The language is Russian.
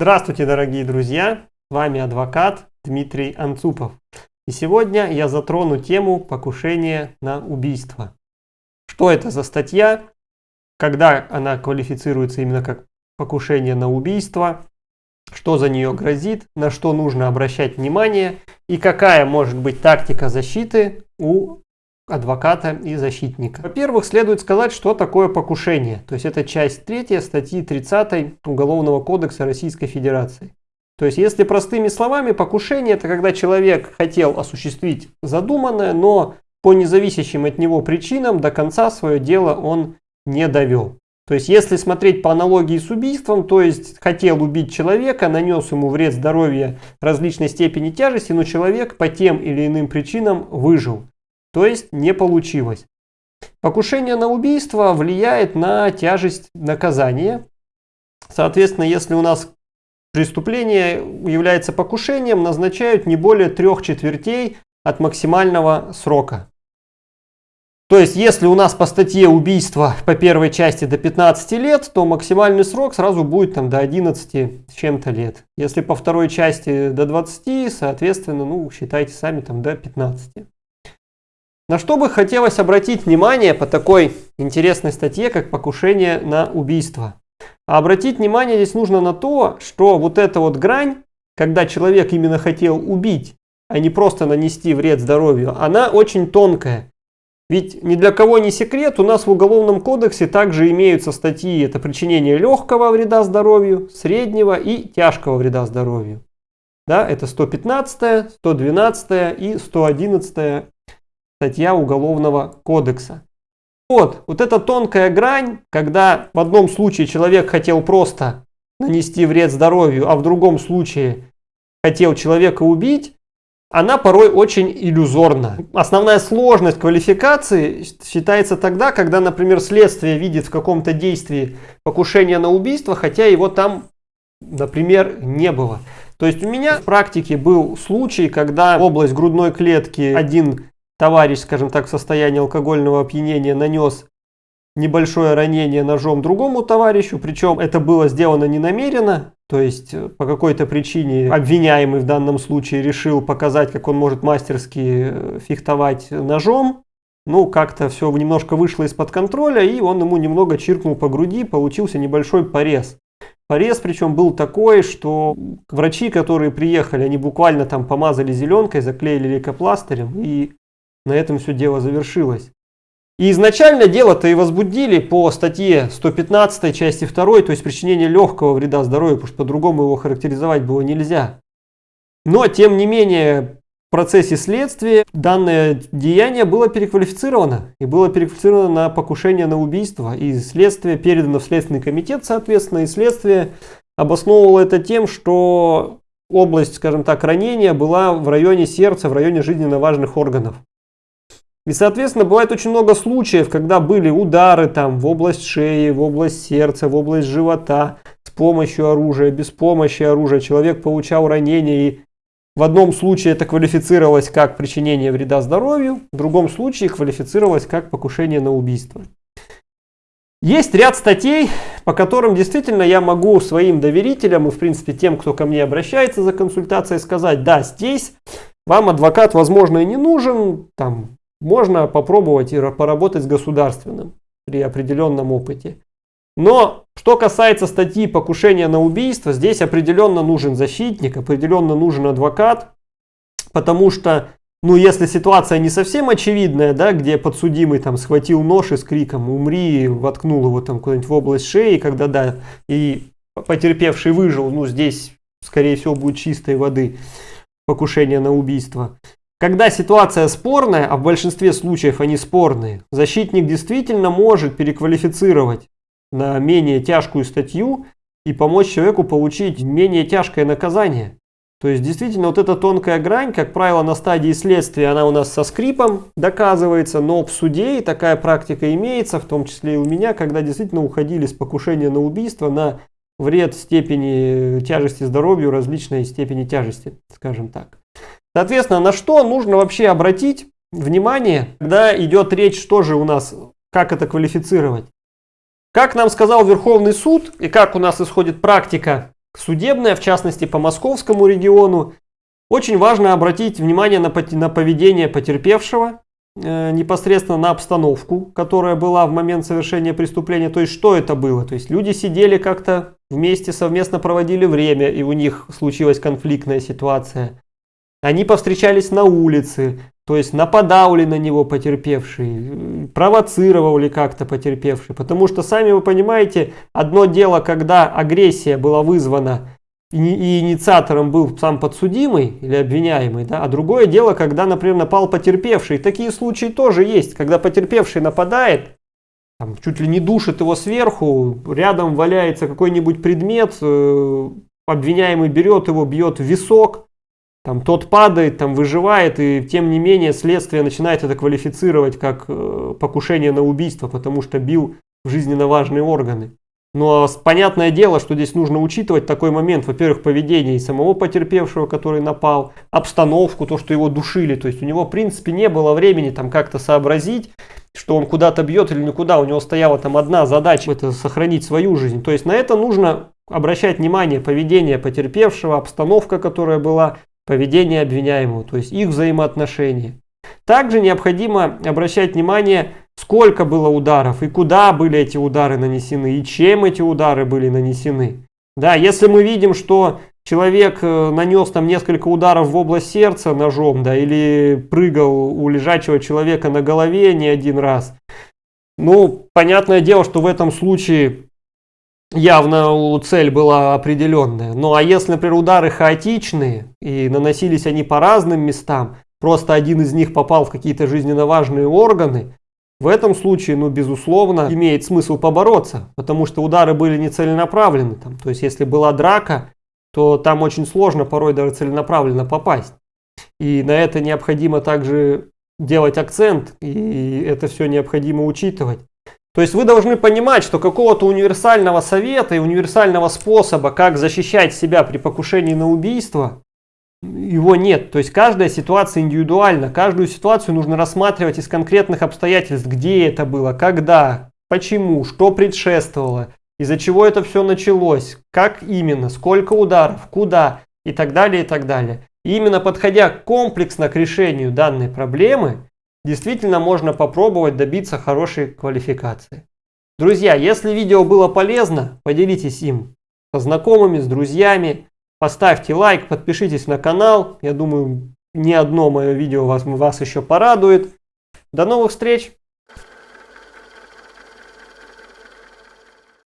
Здравствуйте, дорогие друзья! С вами адвокат Дмитрий Анцупов. И сегодня я затрону тему покушения на убийство. Что это за статья? Когда она квалифицируется именно как покушение на убийство? Что за нее грозит? На что нужно обращать внимание? И какая может быть тактика защиты у адвоката и защитника. Во-первых, следует сказать, что такое покушение. То есть это часть 3 статьи 30 Уголовного кодекса Российской Федерации. То есть, если простыми словами, покушение это когда человек хотел осуществить задуманное, но по независящим от него причинам до конца свое дело он не довел. То есть, если смотреть по аналогии с убийством, то есть хотел убить человека, нанес ему вред здоровья различной степени тяжести, но человек по тем или иным причинам выжил. То есть не получилось. Покушение на убийство влияет на тяжесть наказания. Соответственно, если у нас преступление является покушением, назначают не более трех четвертей от максимального срока. То есть, если у нас по статье убийства по первой части до 15 лет, то максимальный срок сразу будет там до 11 с чем-то лет. Если по второй части до 20, соответственно, ну, считайте сами там до 15. На что бы хотелось обратить внимание по такой интересной статье, как покушение на убийство. А обратить внимание здесь нужно на то, что вот эта вот грань, когда человек именно хотел убить, а не просто нанести вред здоровью, она очень тонкая. Ведь ни для кого не секрет, у нас в Уголовном кодексе также имеются статьи, это причинение легкого вреда здоровью, среднего и тяжкого вреда здоровью. Да, это 115, 112 и 111 статья Уголовного кодекса. Вот, вот эта тонкая грань, когда в одном случае человек хотел просто нанести вред здоровью, а в другом случае хотел человека убить, она порой очень иллюзорна. Основная сложность квалификации считается тогда, когда, например, следствие видит в каком-то действии покушение на убийство, хотя его там, например, не было. То есть у меня в практике был случай, когда область грудной клетки один товарищ, скажем так, в состоянии алкогольного опьянения нанес небольшое ранение ножом другому товарищу, причем это было сделано не намеренно, то есть э, по какой-то причине обвиняемый в данном случае решил показать, как он может мастерски э, фехтовать ножом, ну, как-то все немножко вышло из-под контроля, и он ему немного чиркнул по груди, получился небольшой порез. Порез причем был такой, что врачи, которые приехали, они буквально там помазали зеленкой, заклеили лейкопластырем, и на этом все дело завершилось. И изначально дело-то и возбудили по статье 115 части 2, то есть причинение легкого вреда здоровью, потому что по-другому его характеризовать было нельзя. Но, тем не менее, в процессе следствия данное деяние было переквалифицировано. И было переквалифицировано на покушение на убийство. И следствие передано в Следственный комитет, соответственно, и следствие обосновывало это тем, что область, скажем так, ранения была в районе сердца, в районе жизненно важных органов. И, соответственно, бывает очень много случаев, когда были удары там в область шеи, в область сердца, в область живота, с помощью оружия, без помощи оружия. Человек получал ранение и в одном случае это квалифицировалось как причинение вреда здоровью, в другом случае квалифицировалось как покушение на убийство. Есть ряд статей, по которым действительно я могу своим доверителям и в принципе тем, кто ко мне обращается за консультацией, сказать, да, здесь вам адвокат, возможно, и не нужен, там, можно попробовать и поработать с государственным при определенном опыте. Но что касается статьи покушения на убийство, здесь определенно нужен защитник, определенно нужен адвокат, потому что, ну, если ситуация не совсем очевидная, да, где подсудимый там схватил нож и с криком «умри», воткнул его там куда-нибудь в область шеи, когда, да, и потерпевший выжил, ну, здесь, скорее всего, будет чистой воды покушение на убийство. Когда ситуация спорная, а в большинстве случаев они спорные, защитник действительно может переквалифицировать на менее тяжкую статью и помочь человеку получить менее тяжкое наказание. То есть действительно вот эта тонкая грань, как правило, на стадии следствия она у нас со скрипом доказывается, но в суде и такая практика имеется, в том числе и у меня, когда действительно уходили с покушения на убийство на вред степени тяжести здоровью, различной степени тяжести, скажем так. Соответственно, на что нужно вообще обратить внимание, когда идет речь, что же у нас, как это квалифицировать. Как нам сказал Верховный суд и как у нас исходит практика судебная, в частности по московскому региону, очень важно обратить внимание на, поведение потерпевшего, э, непосредственно на обстановку, которая была в момент совершения преступления. То есть, что это было? То есть, люди сидели как-то вместе, совместно проводили время, и у них случилась конфликтная ситуация. Они повстречались на улице, то есть нападал ли на него потерпевший, провоцировал ли как-то потерпевший. Потому что, сами вы понимаете, одно дело, когда агрессия была вызвана и инициатором был сам подсудимый или обвиняемый, да, а другое дело, когда, например, напал потерпевший. Такие случаи тоже есть, когда потерпевший нападает, там, чуть ли не душит его сверху, рядом валяется какой-нибудь предмет, э, обвиняемый берет его, бьет в висок, там, тот падает, там, выживает, и тем не менее следствие начинает это квалифицировать как э, покушение на убийство, потому что бил в жизненно важные органы. Но понятное дело, что здесь нужно учитывать такой момент, во-первых, поведение и самого потерпевшего, который напал, обстановку, то, что его душили. То есть у него, в принципе, не было времени там как-то сообразить, что он куда-то бьет или никуда. У него стояла там одна задача, это сохранить свою жизнь. То есть на это нужно обращать внимание, поведение потерпевшего, обстановка, которая была, поведение обвиняемого, то есть их взаимоотношения. Также необходимо обращать внимание сколько было ударов и куда были эти удары нанесены и чем эти удары были нанесены. Да, если мы видим, что человек э, нанес там несколько ударов в область сердца ножом, да, или прыгал у лежачего человека на голове не один раз, ну, понятное дело, что в этом случае явно цель была определенная. Ну, а если, например, удары хаотичные и наносились они по разным местам, просто один из них попал в какие-то жизненно важные органы, в этом случае, ну, безусловно, имеет смысл побороться, потому что удары были не целенаправлены. Там. То есть, если была драка, то там очень сложно порой даже целенаправленно попасть. И на это необходимо также делать акцент, и это все необходимо учитывать. То есть вы должны понимать, что какого-то универсального совета и универсального способа, как защищать себя при покушении на убийство, его нет. То есть каждая ситуация индивидуальна. Каждую ситуацию нужно рассматривать из конкретных обстоятельств, где это было, когда, почему, что предшествовало, из-за чего это все началось, как именно, сколько ударов, куда и так далее, и так далее. И именно подходя комплексно к решению данной проблемы, действительно можно попробовать добиться хорошей квалификации. Друзья, если видео было полезно, поделитесь им со знакомыми, с друзьями. Поставьте лайк, подпишитесь на канал. Я думаю, ни одно мое видео вас, вас еще порадует. До новых встреч!